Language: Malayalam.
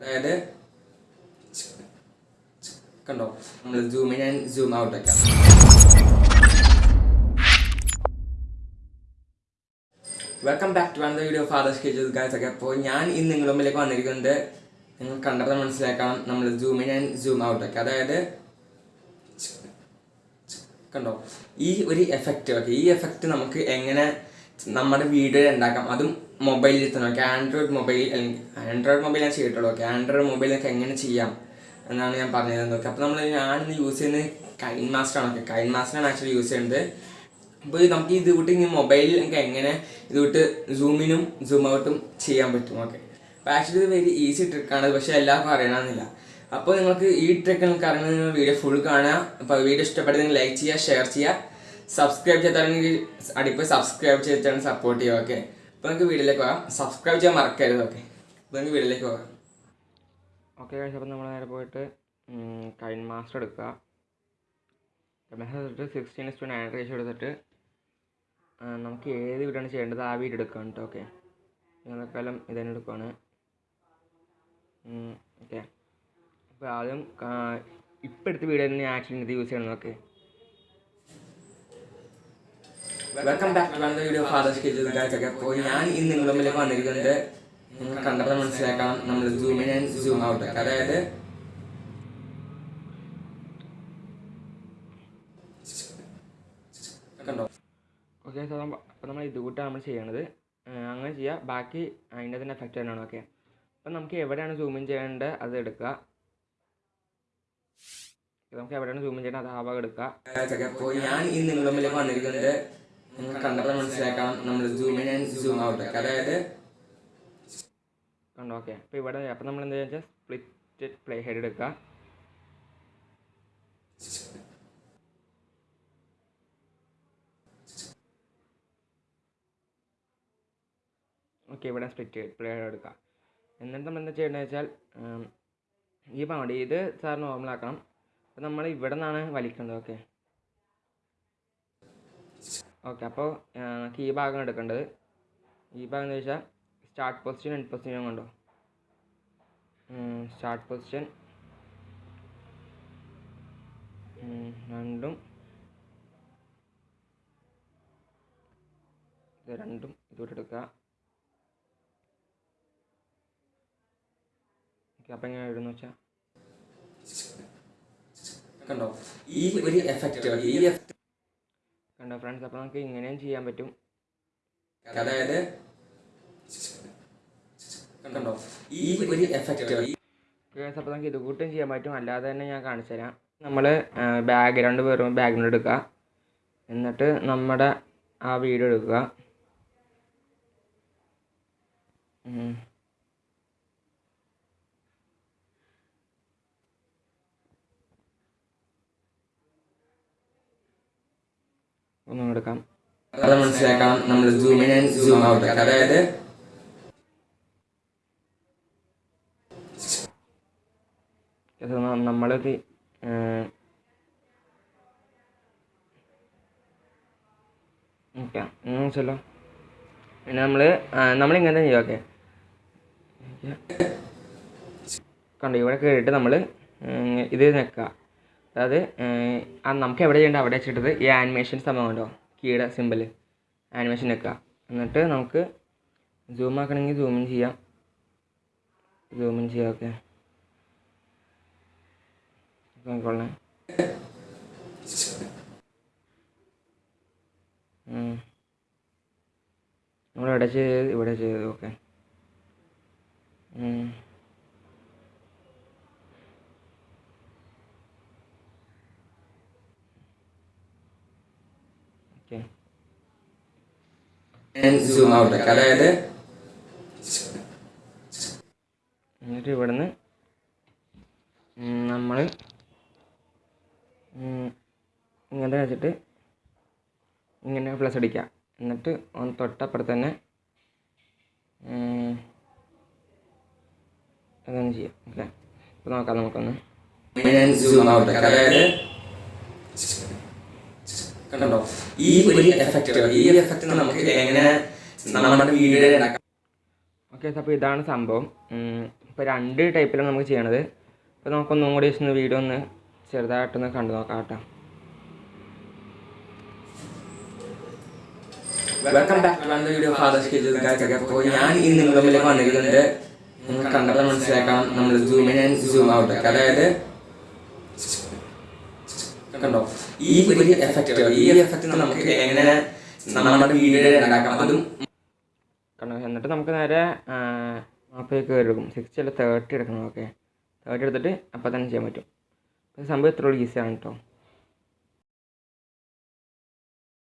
അതായത് കണ്ടോ? നമ്മൾ സൂം ആൻഡ് സൂം ഔട്ട് ഒക്കെ. Welcome back to another video fathers കേജസ് ഗായ്സ് ഒക്കെ അപ്പോൾ ഞാൻ ഇന്ന് നിങ്ങളുടെ മുമ്പിലേക്ക് വന്നിരിക്കുന്നത് നിങ്ങൾ കണ്ടപ്പോൾ മനസ്സിലാക്കണം നമ്മൾ ഇൻ ആൻഡ് സൂം ഔട്ട് ഒക്കെ. അതായത് കണ്ടോ? ഈ ഒരു എഫക്റ്റ് ഓക്കെ ഈ എഫക്റ്റ് നമുക്ക് എങ്ങനെ നമ്മുടെ വീഡിയോ ഉണ്ടാക്കാം. അതും മൊബൈലിൽ തന്നെ. Okay Android mobile Android mobile ഞാൻ ചെയ്തിട്ടുള്ളൂ. ഓക്കെ ആൻഡ്രോയിഡ് മൊബൈലൊക്കെ എങ്ങനെ ചെയ്യാം എന്നാണ് ഞാൻ പറഞ്ഞത് ഓക്കെ അപ്പോൾ നമ്മൾ ഞാനിന്ന് യൂസ് ചെയ്യുന്നത് കൈൻ മാസ്റ്റർ ആണ്. ഓക്കെ കൈൻ മാസ്റ്ററാണ് ആക്ച്വലി യൂസ് ചെയ്യുന്നത്. അപ്പോൾ നമുക്ക് ഇത് വിട്ട് ഇനി മൊബൈലിൽ നമുക്ക് എങ്ങനെ ഇത് വിട്ട് സൂമിനും സൂം ഔട്ടും ചെയ്യാൻ പറ്റും. ഓക്കെ അപ്പോൾ ആക്ച്വലി ഇത് വെരി ഈസി ട്രിക്കാണ് പക്ഷേ എല്ലാവർക്കും അറിയണമെന്നില്ല. അപ്പോൾ നിങ്ങൾക്ക് ഈ ട്രിക്ക് നിങ്ങൾക്ക് നിങ്ങൾ വീഡിയോ ഫുൾ കാണുക. അപ്പോൾ വീഡിയോ ഇഷ്ടപ്പെട്ടെങ്കിൽ ലൈക്ക് ചെയ്യുക ഷെയർ ചെയ്യുക. സബ്സ്ക്രൈബ് ചെയ്താണെങ്കിൽ അടിപ്പ് സബ്സ്ക്രൈബ് ചെയ്തിട്ടാണ് സപ്പോർട്ട് ചെയ്യുക ഓക്കെ അപ്പോൾ നിങ്ങൾക്ക് വീട്ടിലേക്ക് പോകാം. സബ്സ്ക്രൈബ് ചെയ്യാൻ മറക്കരുത് ഓക്കെ അപ്പോൾ നിങ്ങൾക്ക് വീട്ടിലേക്ക് പോകാം. ഓക്കെ അപ്പോൾ നമ്മൾ നേരെ പോയിട്ട് കൈൻ മാസ്റ്റർ എടുക്കുക. എടുത്തിട്ട് സിക്സ്റ്റീൻ ടു നയൻ റേഷ്യോ എടുത്തിട്ട് നമുക്ക് ഏത് വീടാണ് ചെയ്യേണ്ടത് ആ വീട് എടുക്കുക കേട്ടോ ഓക്കെ ഞങ്ങളെക്കാലം ഇതന്നെ എടുക്കുവാണ്. ഓക്കെ അപ്പോൾ ആദ്യം ഇപ്പോഴത്തെ വീഡിയോ തന്നെ ആക്ച്വലി ഇത് യൂസ് ചെയ്യണം okay welcome back to another video fathers is guys okay അപ്പോൾ ഞാൻ ഇന്ന് നിങ്ങളുടെ മുമ്പിലേക്ക് വന്നിരിക്കുന്നത് കണ്ടപ്പോൾ മനസ്സിലാക്കാം നമ്മൾ zoom in and zoom out അതായത് കണ്ടോ? ഓക്കെ സോ അപ്പോൾ നമ്മൾ ഇത് കൂട്ടാണ് നമ്മൾ ചെയ്യണത്. അങ്ങനെ ചെയ്യുക ബാക്കി അതിന്റെ തന്നെ എഫക്റ്റ് തന്നെയാണ് ഓക്കെ അപ്പം നമുക്ക് എവിടെയാണ് സൂം ഇൻ ചെയ്യേണ്ടത്? അത് എടുക്കുക. നമുക്ക് എവിടെയാണ് സൂം ഇൻ ചെയ്യേണ്ടത്? അത് ആ ഭാഗം എടുക്കുക. അപ്പോൾ ഞാൻ ഈ നിങ്ങളുടെ മുമ്പിലേക്ക് വന്നിരിക്കുന്നത് നിങ്ങൾ കണ്ടപ്പോൾ മനസ്സിലാക്കണം നമ്മൾ സൂം ആൻഡ് സൂം ഔട്ട് അതായത് കണ്ടോ? ഓക്കെ അപ്പോൾ ഇവിടെ അപ്പോൾ നമ്മൾ എന്താ വെച്ചാൽ സ്പ്ലിറ്റ് പ്ലേ ഹെഡ് എടുക്കുക. ഓക്കെ ഇവിടെ സ്പ്ലിറ്റ് പ്ലേ ഹെഡ് എടുക്കുക. എന്നിട്ട് നമ്മൾ എന്താ ചെയ്യേണ്ടത് വെച്ചാൽ ഈ പൗണ്ട് ഇത് സാർ നോർമലാക്കണം അപ്പോൾ നമ്മൾ ഇവിടെ നിന്നാണ് വലിക്കേണ്ടത്. ഓക്കെ ഓക്കെ അപ്പോൾ നമുക്ക് ഈ ഭാഗം എടുക്കേണ്ടത്. ഈ ഭാഗം എന്ന് വെച്ചാൽ സ്റ്റാർട്ട് പൊസിഷൻ എൻഡ് പൊസിഷൻ കണ്ടോ? സ്റ്റാർട്ട് പൊസിഷൻ രണ്ടും. ഇത് രണ്ടും ഇതോട്ട് എടുക്കുക. ഓക്കെ അപ്പം എങ്ങനെ ഇടുന്നു വെച്ചാൽ കണ്ടോ? ഈ ഒരു എഫക്റ്റ് ഈ കണ്ടോ ഫ്രണ്ട്സ് അപ്പോൾ നമുക്ക് ഇങ്ങനെയും ചെയ്യാൻ പറ്റും. അതായത് കണ്ടോ? ഈ ഒരു എഫക്റ്റ് അപ്പോൾ നമുക്ക് ഇത് കൂട്ടും ചെയ്യാൻ പറ്റും. അല്ലാതെ തന്നെ ഞാൻ കാണിച്ചു തരാം. നമ്മൾ ബാക്ക്ഗ്രൗണ്ട് വെറും ബാക്ക്ഗ്രൗണ്ട് എടുക്കുക. എന്നിട്ട് നമ്മുടെ ആ വീഡിയോ എടുക്കുക. ഒന്നും എടുക്കാം. അത് മനസ്സിലാക്കാം. നമ്മൾ zoom in and zoom out അതായത് നമ്മളത് ഓക്കെ. പിന്നെ നമ്മൾ നമ്മളിങ്ങനെ ചെയ്യാം. ഓക്കെ. കണ്ടോ ഇവിടെ കയറിയിട്ട് നമ്മൾ ഇത് നിൽക്കുക അതായത് നമുക്ക് എവിടെ ചെയ്യേണ്ട? അവിടെ വെച്ചിട്ടത് ഈ ആനിമേഷൻ സംഭവം ഉണ്ടോ കീയുടെ സിമ്പിൾ ആനിമേഷൻ വെക്കുക എന്നിട്ട് നമുക്ക് സൂം ആക്കണമെങ്കിൽ സൂമിൻ ചെയ്യാം. സൂമിൻ ചെയ്യാം ഓക്കെ നോക്കിക്കൊള്ളേ നമ്മൾ ഇവിടെ ചെയ്ത് ഇവിടെ ചെയ്ത് ഓക്കെ സൂം ഔട്ട് അതായത് എന്നിട്ട് ഇവിടുന്ന് നമ്മൾ ഇങ്ങനെ വെച്ചിട്ട് ഇങ്ങനെ പ്ലസ് അടിക്കുക. എന്നിട്ട് ഒന്ന് തൊട്ടപ്പുറത്ത് തന്നെ അതൊന്ന് ചെയ്യാം. ഓക്കെ അപ്പോൾ നോക്കാം നമുക്കൊന്ന്. സൂം ഔട്ട് അതായത് കണ്ടോ? ഈ ഒരു എഫക്റ്റ് ഈ എഫക്റ്റ് നമുക്ക് എങ്ങനെ നമ്മുടെ വീഡിയോ ഉണ്ടാക്കാം ഓക്കെ അപ്പോൾ ഇതാണ് സംഭവം. ഇപ്പോൾ രണ്ട് ടൈപ്പിലാണ് നമുക്ക് ചെയ്യണത്. അപ്പോൾ നമുക്കൊന്നും കൂടി ഒന്ന് വീഡിയോ ഒന്ന് ചെറുതായിട്ടൊന്ന് കണ്ടു നോക്കാം കേട്ടോ. Welcome back to video fathers cages guys അപ്പോൾ ഞാൻ ഇന്ന് നിങ്ങളുടെ മുമ്പിലേക്ക് വന്നിരിക്കുന്നത് നിങ്ങൾ കണ്ടപ്പോൾ മനസ്സിലാക്കാം നമ്മൾ zoom in and zoom out അതായത് കണ്ടോ? ഈ ഒരു എഫക്റ്റ് ഈ എഫക്റ്റ് നമുക്ക് എങ്ങനെ നമ്മുടെ വീഡിയോ ഉണ്ടാക്കാം? അതും കണ്ടോ? എന്നിട്ട് നമുക്ക് നേരെ മാപ്പിലേക്ക് എടുക്കും സിക്സ്റ്റി അല്ല തേർട്ടി എടുക്കണം. ഓക്കെ തേർട്ടി എടുത്തിട്ട് അപ്പം തന്നെ ചെയ്യാൻ പറ്റും. സംഭവം ഇത്ര ഈസിയാണ് കേട്ടോ